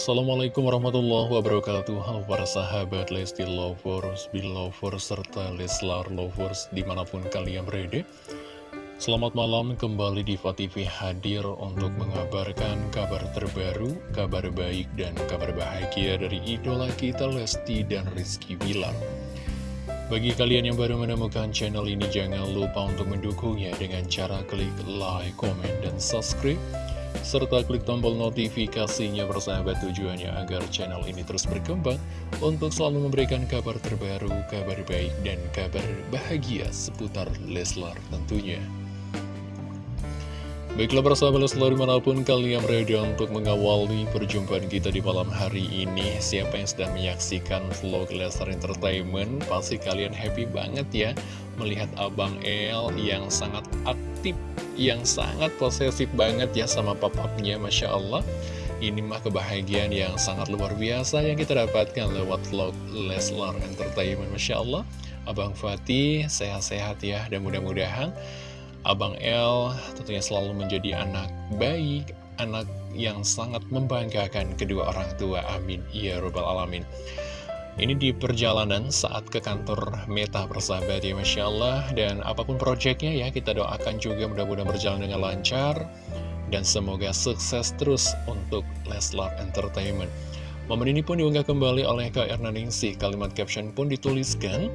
Assalamualaikum warahmatullahi wabarakatuh. Halo para sahabat Lesti Lovers, Belovers, serta Leslar Lovers di mana pun kalian berada. Selamat malam kembali di TV hadir untuk mengabarkan kabar terbaru, kabar baik dan kabar bahagia dari idola kita Lesti dan Rizky Bilar. Bagi kalian yang baru menemukan channel ini, jangan lupa untuk mendukungnya dengan cara klik like, comment, dan subscribe serta klik tombol notifikasinya bersahabat tujuannya agar channel ini terus berkembang untuk selalu memberikan kabar terbaru, kabar baik, dan kabar bahagia seputar Leslar tentunya. Baiklah persahabat Leslar di mana pun kalian berada untuk mengawali perjumpaan kita di malam hari ini Siapa yang sedang menyaksikan vlog Leslar Entertainment Pasti kalian happy banget ya Melihat Abang El yang sangat aktif yang sangat posesif banget ya sama papapnya Masya Allah. Ini mah kebahagiaan yang sangat luar biasa yang kita dapatkan lewat vlog Leslar Entertainment Masya Allah. Abang Fatih sehat-sehat ya dan mudah-mudahan Abang El tentunya selalu menjadi anak baik anak yang sangat membanggakan kedua orang tua. Amin. Ya robbal alamin ini di perjalanan saat ke kantor Meta persahabat ya Masya Allah. Dan apa pun proyeknya ya kita doakan juga mudah-mudahan berjalan dengan lancar. Dan semoga sukses terus untuk Leslar Entertainment. Momen ini pun diunggah kembali oleh Kak Erna Ningsih. Kalimat caption pun dituliskan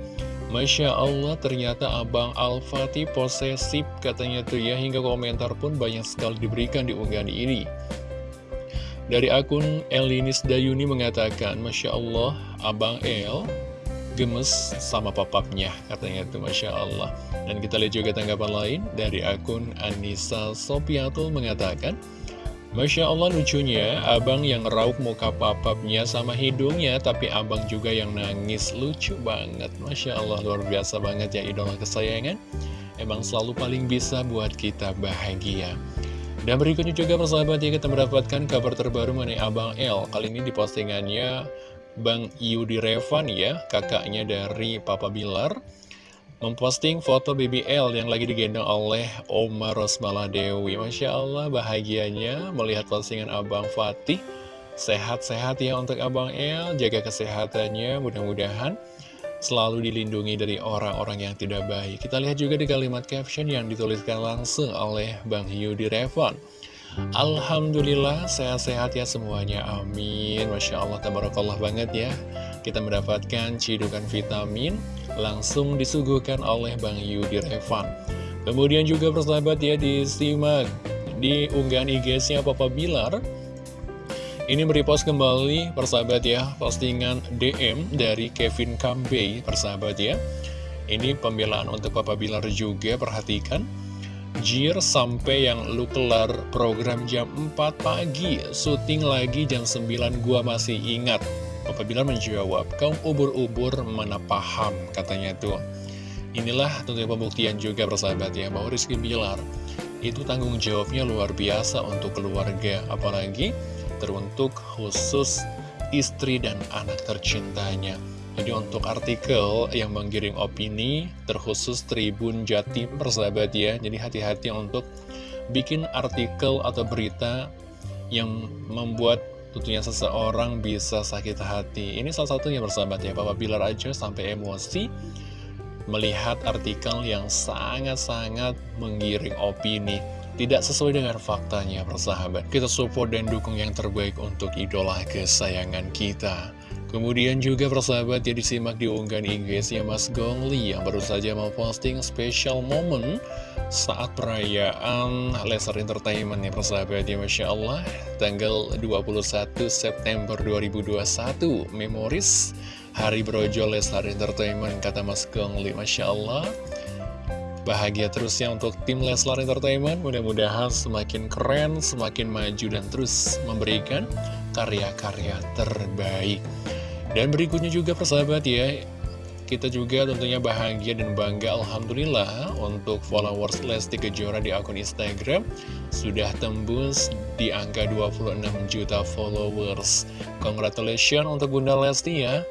Masya Allah ternyata Abang Al-Fatih posesif katanya tuh ya. Hingga komentar pun banyak sekali diberikan di unggahan ini dari akun Elinis Dayuni mengatakan, Masya Allah, Abang El gemes sama papapnya, katanya itu Masya Allah. Dan kita lihat juga tanggapan lain dari akun Anissa Sopiatul mengatakan, Masya Allah lucunya, abang yang rauk muka papapnya sama hidungnya, tapi abang juga yang nangis, lucu banget. Masya Allah, luar biasa banget ya idola kesayangan. Emang selalu paling bisa buat kita bahagia. Dan berikutnya juga persahabat ya kita mendapatkan kabar terbaru mengenai Abang L Kali ini di postingannya Bang Yudi Revan ya, kakaknya dari Papa Bilar Memposting foto BBL yang lagi digendong oleh Oma Rosmala Dewi. Masya Allah bahagianya melihat postingan Abang Fatih. Sehat-sehat ya untuk Abang L, jaga kesehatannya mudah-mudahan selalu dilindungi dari orang-orang yang tidak baik. Kita lihat juga di kalimat caption yang dituliskan langsung oleh Bang Yudi Revan. Alhamdulillah sehat-sehat ya semuanya, amin Masya Allah, tabarakallah banget ya Kita mendapatkan cidukan vitamin langsung disuguhkan oleh Bang Yudi Revan Kemudian juga persahabat ya disimak di unggahan IG-nya Papa Bilar ini merepost kembali persahabat ya postingan DM dari Kevin Kambey persahabat ya. Ini pembelaan untuk Papa Bilar juga perhatikan. Jir sampai yang lu kelar program jam 4 pagi syuting lagi jam 9 gua masih ingat. Papa Bilar menjawab kaum ubur-ubur mana paham katanya tuh. Inilah tentunya pembuktian juga persahabat ya bahwa Rizky Bilar itu tanggung jawabnya luar biasa untuk keluarga. Apalagi teruntuk khusus istri dan anak tercintanya. Jadi untuk artikel yang menggiring opini terkhusus Tribun Jatim persahabat ya Jadi hati-hati untuk bikin artikel atau berita yang membuat tentunya seseorang bisa sakit hati Ini salah satunya persahabat ya Bapak Bilar aja sampai emosi melihat artikel yang sangat-sangat menggiring opini tidak sesuai dengan faktanya persahabat. Kita support dan dukung yang terbaik untuk idola kesayangan kita. Kemudian juga persahabat ya disimak di unggahan Inggrisnya Mas Gongli yang baru saja mau posting special moment saat perayaan Lesser Entertainment ya persahabat ya Masya Allah. Tanggal 21 September 2021 Memoris Hari Brojo Lesser Entertainment kata Mas Gongli Masya Allah Bahagia terus ya untuk tim Leslar Entertainment Mudah-mudahan semakin keren, semakin maju dan terus memberikan karya-karya terbaik Dan berikutnya juga persahabat ya kita juga tentunya bahagia dan bangga Alhamdulillah untuk followers Lesti Kejora di akun Instagram sudah tembus di angka 26 juta followers. Congratulations untuk Bunda Lesti ya.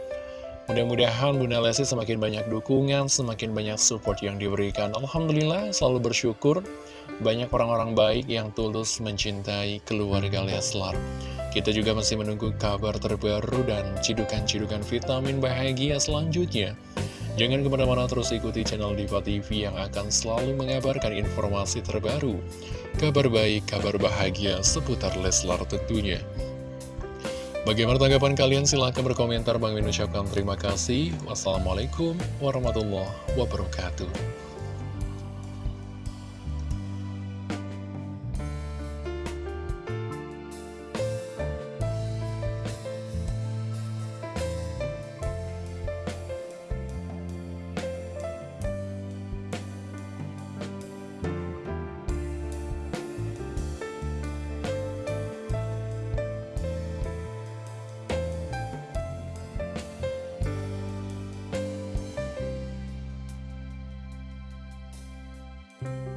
Mudah-mudahan Bunda Lesti semakin banyak dukungan, semakin banyak support yang diberikan. Alhamdulillah selalu bersyukur banyak orang-orang baik yang tulus mencintai keluarga Leslar. Kita juga masih menunggu kabar terbaru dan cidukan-cidukan vitamin bahagia selanjutnya. Jangan ke mana-mana terus ikuti channel Diva TV yang akan selalu mengabarkan informasi terbaru. Kabar baik, kabar bahagia seputar Leslar tentunya. Bagaimana tanggapan kalian? Silahkan berkomentar. Bang Min ucapkan terima kasih. Wassalamualaikum warahmatullahi wabarakatuh. Bye.